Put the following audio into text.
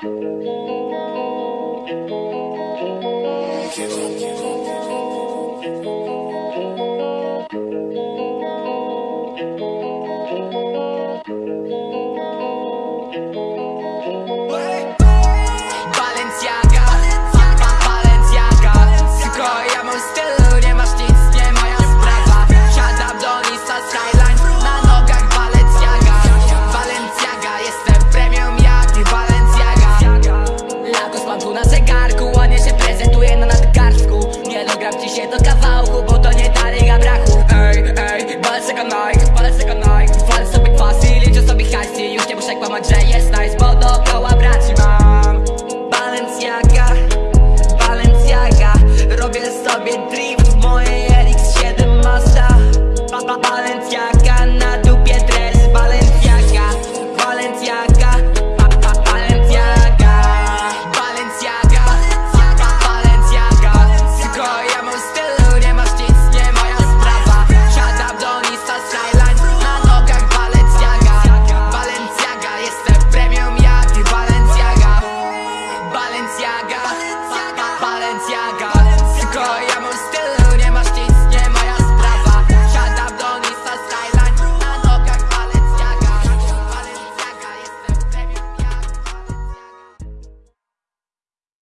Thank you. Odpalę se kanaj, walę sobie kwas i liczę sobie hajs I już nie muszę kłamać, że jest nice, bo dookoła braci mam. Balenciaga, Balenciaga. Robię sobie drift w mojej RX-7 Mazda. Balenciaga na